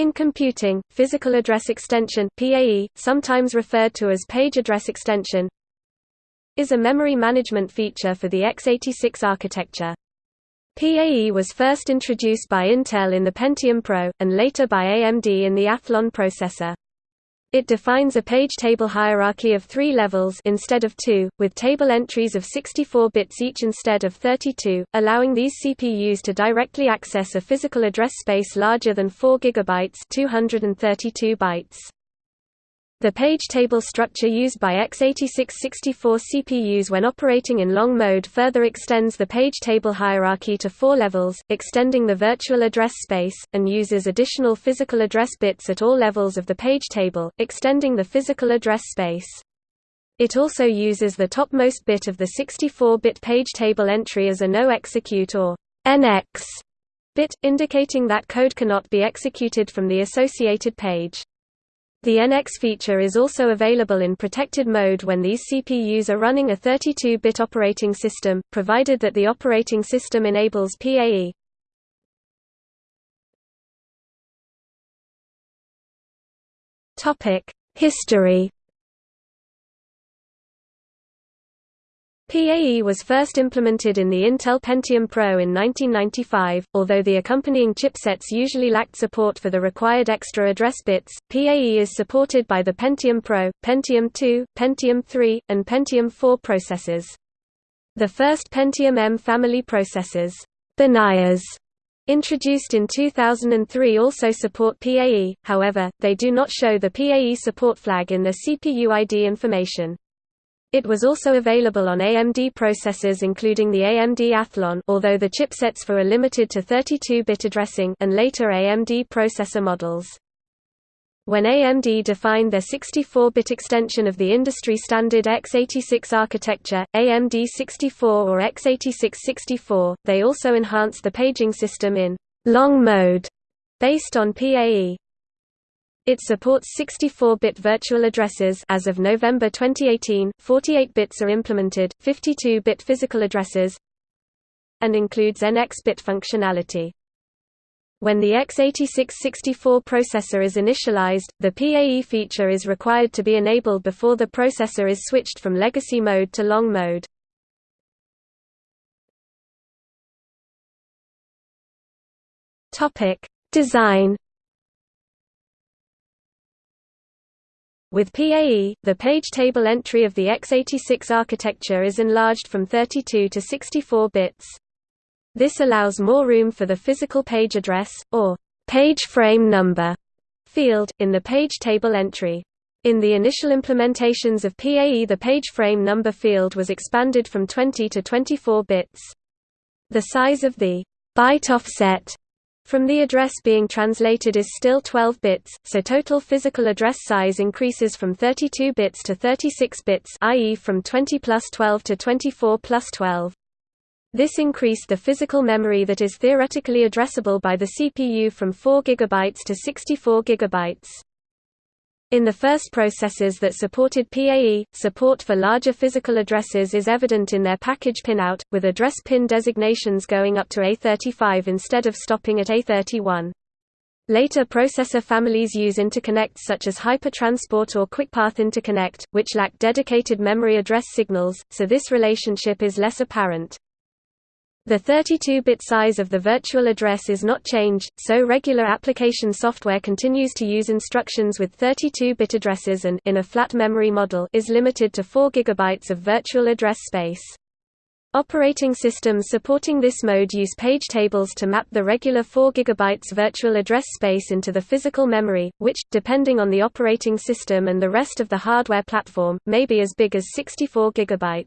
In computing, physical address extension PAE, sometimes referred to as page address extension, is a memory management feature for the x86 architecture. PAE was first introduced by Intel in the Pentium Pro, and later by AMD in the Athlon processor. It defines a page table hierarchy of three levels instead of two, with table entries of 64 bits each instead of 32, allowing these CPUs to directly access a physical address space larger than 4 GB 232 bytes. The page table structure used by x86-64 CPUs when operating in long mode further extends the page table hierarchy to four levels, extending the virtual address space, and uses additional physical address bits at all levels of the page table, extending the physical address space. It also uses the topmost bit of the 64-bit page table entry as a no-execute or NX bit, indicating that code cannot be executed from the associated page. The NX feature is also available in protected mode when these CPUs are running a 32-bit operating system, provided that the operating system enables PAE. History PAE was first implemented in the Intel Pentium Pro in 1995, although the accompanying chipsets usually lacked support for the required extra address bits. PAE is supported by the Pentium Pro, Pentium 2, Pentium 3, and Pentium 4 processors. The first Pentium M family processors, the NIAs, introduced in 2003 also support PAE, however, they do not show the PAE support flag in the CPU ID information. It was also available on AMD processors including the AMD Athlon although the chipsets for are limited to 32-bit addressing and later AMD processor models. When AMD defined their 64-bit extension of the industry standard x86 architecture, AMD 64 or x86-64, they also enhanced the paging system in long mode based on PAE. It supports 64-bit virtual addresses as of November 2018, 48 bits are implemented, 52-bit physical addresses and includes NX-bit functionality. When the x86-64 processor is initialized, the PAE feature is required to be enabled before the processor is switched from legacy mode to long mode. Design With PAE, the page table entry of the x86 architecture is enlarged from 32 to 64 bits. This allows more room for the physical page address, or page frame number, field, in the page table entry. In the initial implementations of PAE the page frame number field was expanded from 20 to 24 bits. The size of the byte offset from the address being translated is still 12 bits, so total physical address size increases from 32 bits to 36 bits i.e. from 20 plus 12 to 24 plus 12. This increased the physical memory that is theoretically addressable by the CPU from 4 GB to 64 GB. In the first processors that supported PAE, support for larger physical addresses is evident in their package pinout, with address pin designations going up to A35 instead of stopping at A31. Later processor families use interconnects such as Hypertransport or QuickPath Interconnect, which lack dedicated memory address signals, so this relationship is less apparent. The 32-bit size of the virtual address is not changed, so regular application software continues to use instructions with 32-bit addresses and in a flat memory model is limited to 4 GB of virtual address space. Operating systems supporting this mode use page tables to map the regular 4 GB virtual address space into the physical memory, which, depending on the operating system and the rest of the hardware platform, may be as big as 64 GB.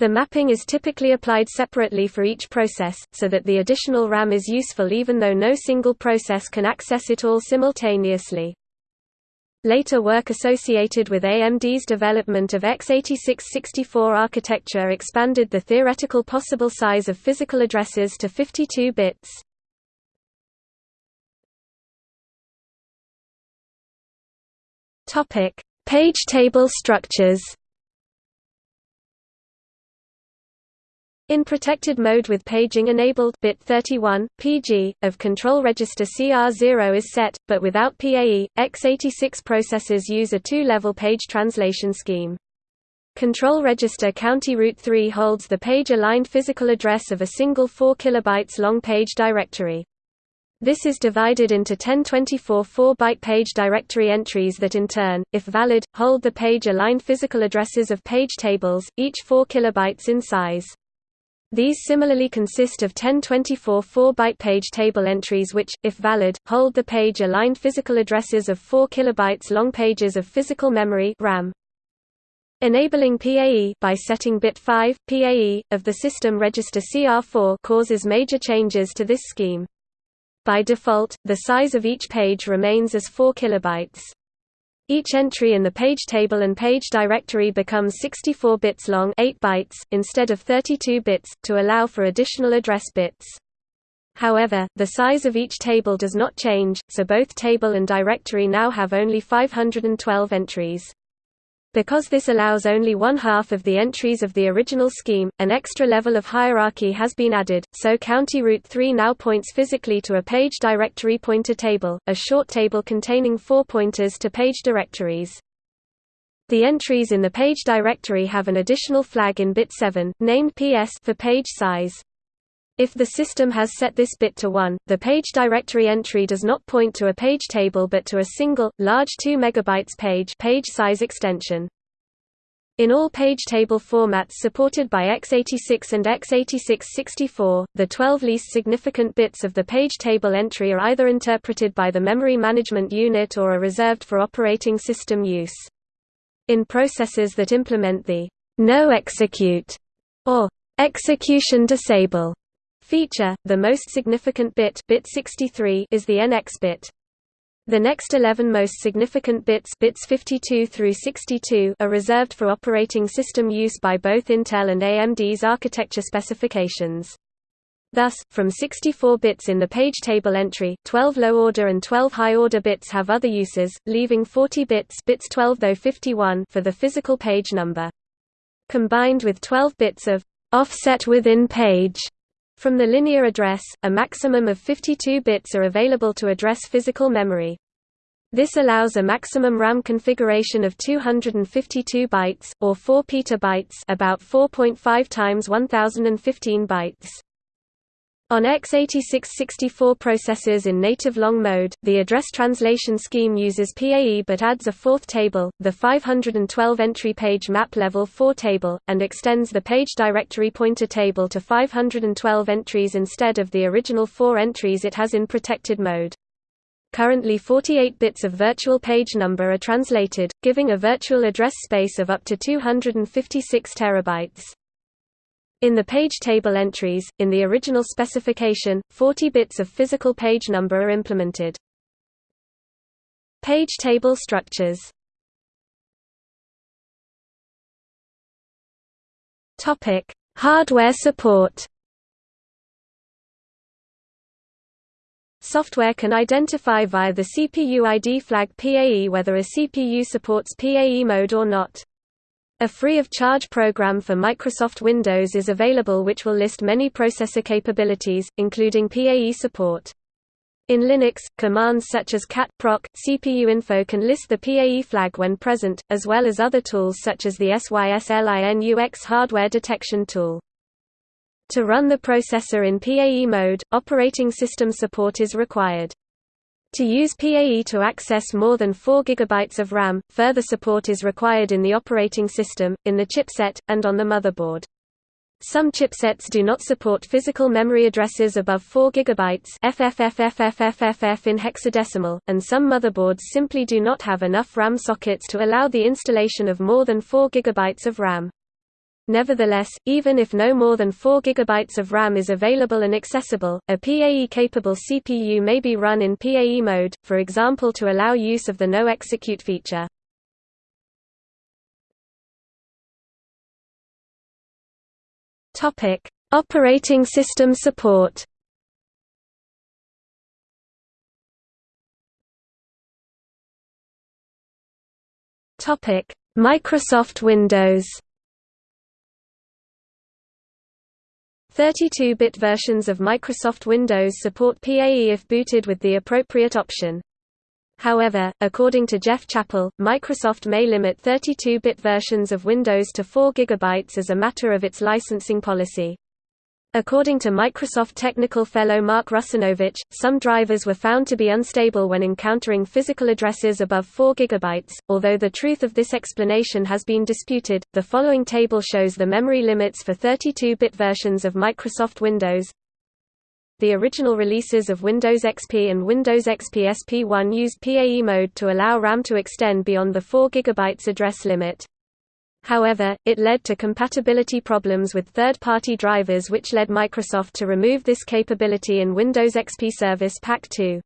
The mapping is typically applied separately for each process, so that the additional RAM is useful even though no single process can access it all simultaneously. Later work associated with AMD's development of x86-64 architecture expanded the theoretical possible size of physical addresses to 52 bits. Page table structures In protected mode with paging enabled bit 31, PG, of control register CR0 is set, but without PAE, x86 processors use a two-level page translation scheme. Control register County Route 3 holds the page-aligned physical address of a single 4 kilobytes long page directory. This is divided into 1024 4-byte page directory entries that in turn, if valid, hold the page-aligned physical addresses of page tables, each 4 kilobytes in size. These similarly consist of 1024 4-byte page table entries which, if valid, hold the page-aligned physical addresses of 4 kilobytes long pages of physical memory RAM. Enabling PAE by setting bit 5, PAE, of the system register CR4 causes major changes to this scheme. By default, the size of each page remains as 4 kilobytes. Each entry in the page table and page directory becomes 64 bits long 8 bytes, instead of 32 bits, to allow for additional address bits. However, the size of each table does not change, so both table and directory now have only 512 entries. Because this allows only one half of the entries of the original scheme, an extra level of hierarchy has been added, so County Route 3 now points physically to a page directory pointer table, a short table containing four pointers to page directories. The entries in the page directory have an additional flag in bit 7, named PS for page size. If the system has set this bit to 1, the page directory entry does not point to a page table but to a single, large 2 MB page, page size extension. In all page table formats supported by x86 and x86-64, the 12 least significant bits of the page table entry are either interpreted by the memory management unit or are reserved for operating system use. In processors that implement the no execute or execution disable feature, the most significant bit, bit 63 is the NX bit. The next 11 most significant bits, bits 52 through 62 are reserved for operating system use by both Intel and AMD's architecture specifications. Thus, from 64 bits in the page table entry, 12 low-order and 12 high-order bits have other uses, leaving 40 bits, bits 12 though 51 for the physical page number. Combined with 12 bits of offset within page from the linear address, a maximum of 52 bits are available to address physical memory. This allows a maximum RAM configuration of 252 bytes, or 4 petabytes about 4.5 times 1015 bytes. On x86-64 processors in native long mode, the address translation scheme uses PAE but adds a fourth table, the 512-entry page map level 4 table, and extends the page directory pointer table to 512 entries instead of the original 4 entries it has in protected mode. Currently 48 bits of virtual page number are translated, giving a virtual address space of up to 256 terabytes. In the page table entries, in the original specification, 40 bits of physical page number are implemented. Page table structures Hardware support. Software can identify via the CPU ID flag PAE whether a CPU supports PAE mode or not. A free-of-charge program for Microsoft Windows is available which will list many processor capabilities, including PAE support. In Linux, commands such as cat proc CPU info can list the PAE flag when present, as well as other tools such as the SYSLINUX hardware detection tool. To run the processor in PAE mode, operating system support is required. To use PAE to access more than 4 GB of RAM, further support is required in the operating system, in the chipset, and on the motherboard. Some chipsets do not support physical memory addresses above 4 GB in hexadecimal, and some motherboards simply do not have enough RAM sockets to allow the installation of more than 4 GB of RAM. Nevertheless, even if no more than 4 GB of RAM is available and accessible, a PAE-capable CPU may be run in PAE mode, for example to allow use of the no execute feature. Operating system support Microsoft Windows 32-bit versions of Microsoft Windows support PAE if booted with the appropriate option. However, according to Geoff Chappell, Microsoft may limit 32-bit versions of Windows to 4 GB as a matter of its licensing policy. According to Microsoft technical fellow Mark Russinovich, some drivers were found to be unstable when encountering physical addresses above 4 GB. Although the truth of this explanation has been disputed, the following table shows the memory limits for 32-bit versions of Microsoft Windows. The original releases of Windows XP and Windows XP SP1 used PAE mode to allow RAM to extend beyond the 4 GB address limit. However, it led to compatibility problems with third-party drivers which led Microsoft to remove this capability in Windows XP Service Pack 2.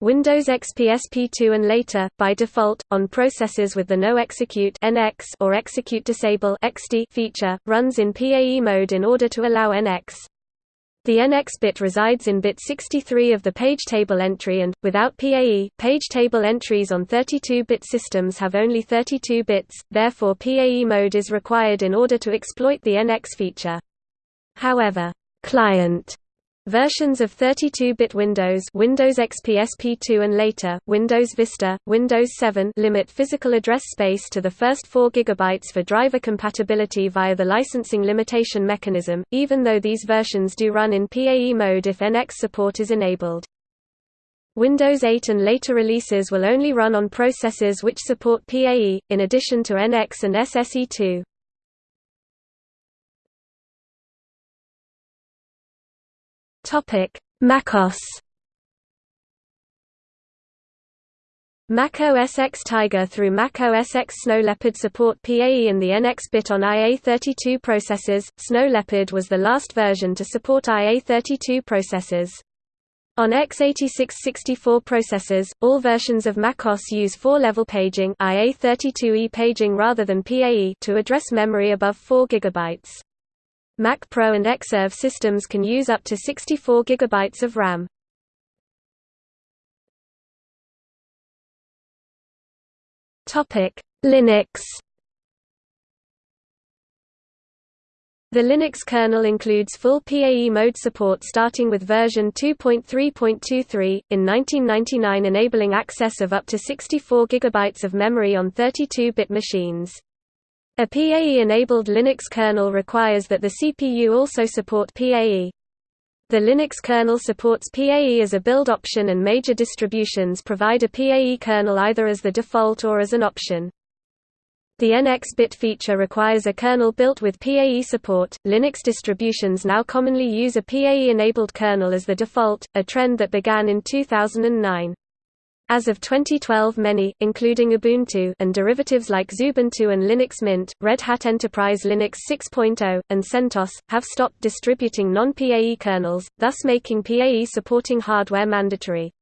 Windows XP SP2 and later, by default, on processors with the No Execute NX or Execute Disable XD feature, runs in PAE mode in order to allow NX. The NX bit resides in bit 63 of the page table entry and, without PAE, page table entries on 32-bit systems have only 32 bits, therefore PAE mode is required in order to exploit the NX feature. However, client Versions of 32-bit Windows Windows XP SP2 and later, Windows Vista, Windows 7 limit physical address space to the first 4 GB for driver compatibility via the licensing limitation mechanism, even though these versions do run in PAE mode if NX support is enabled. Windows 8 and later releases will only run on processors which support PAE, in addition to NX and SSE2. Topic: MacOS. Mac OS X Tiger through Mac OS X Snow Leopard support PAE and the NX bit on IA32 processors. Snow Leopard was the last version to support IA32 processors. On x86-64 processors, all versions of macOS use 4-level paging IA32E paging rather than PAE to address memory above 4 GB. Mac Pro and Xserve systems can use up to 64 GB of RAM. Linux The Linux kernel includes full PAE mode support starting with version 2.3.23, in 1999 enabling access of up to 64 GB of memory on 32-bit machines. A PAE-enabled Linux kernel requires that the CPU also support PAE. The Linux kernel supports PAE as a build option and major distributions provide a PAE kernel either as the default or as an option. The NX bit feature requires a kernel built with PAE support. Linux distributions now commonly use a PAE enabled kernel as the default, a trend that began in 2009. As of 2012 many, including Ubuntu and derivatives like Xubuntu and Linux Mint, Red Hat Enterprise Linux 6.0, and CentOS, have stopped distributing non-PAE kernels, thus making PAE supporting hardware mandatory.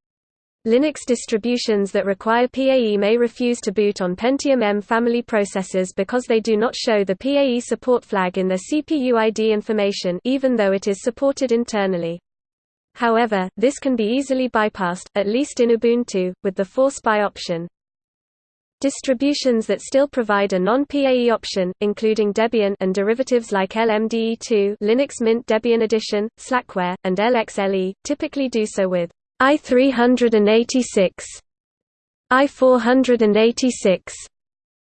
Linux distributions that require PAE may refuse to boot on Pentium M family processors because they do not show the PAE support flag in their CPU ID information even though it is supported internally. However, this can be easily bypassed, at least in Ubuntu, with the force by option. Distributions that still provide a non-PAE option, including Debian and derivatives like LMDE2 Linux Mint Debian Edition, Slackware, and LXLE, typically do so with i386, i486,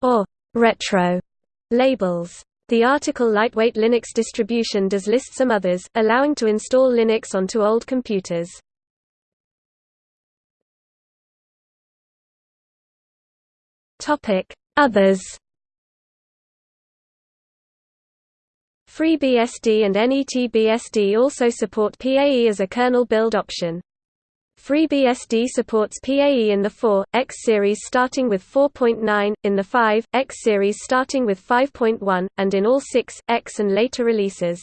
or retro labels. The article Lightweight Linux distribution does list some others, allowing to install Linux onto old computers. Others FreeBSD and NETBSD also support PAE as a kernel build option. FreeBSD supports PAE in the 4.x series starting with 4.9, in the 5.x series starting with 5.1, and in all 6.x and later releases.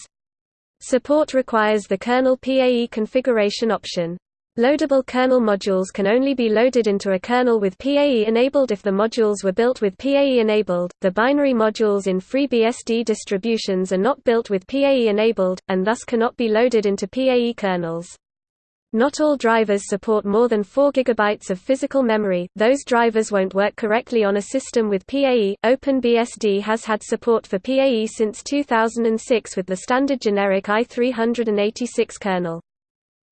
Support requires the kernel PAE configuration option. Loadable kernel modules can only be loaded into a kernel with PAE enabled if the modules were built with PAE enabled. The binary modules in FreeBSD distributions are not built with PAE enabled, and thus cannot be loaded into PAE kernels. Not all drivers support more than 4 GB of physical memory, those drivers won't work correctly on a system with PAE. OpenBSD has had support for PAE since 2006 with the standard generic i386 kernel.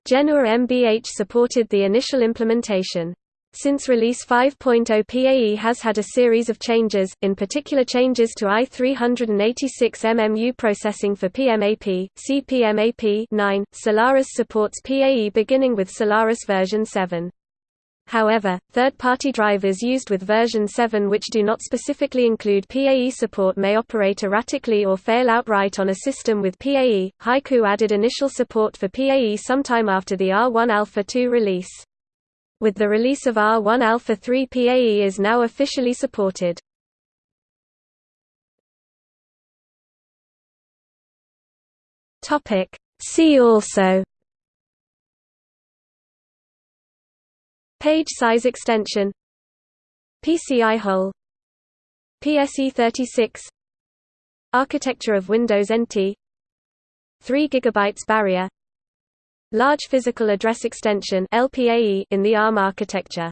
Genua MBH supported the initial implementation. Since release 5.0 PAE has had a series of changes, in particular changes to i386MMU processing for PMAP, CPMAP 9. Solaris supports PAE beginning with Solaris version 7. However, third-party drivers used with version 7 which do not specifically include PAE support may operate erratically or fail outright on a system with PAE. Haiku added initial support for PAE sometime after the R1 Alpha 2 release. With the release of R1 Alpha 3 PAE is now officially supported. See also. Page size extension. PCI hole PSE36 Architecture of Windows NT 3 GB barrier Large Physical Address Extension in the ARM architecture.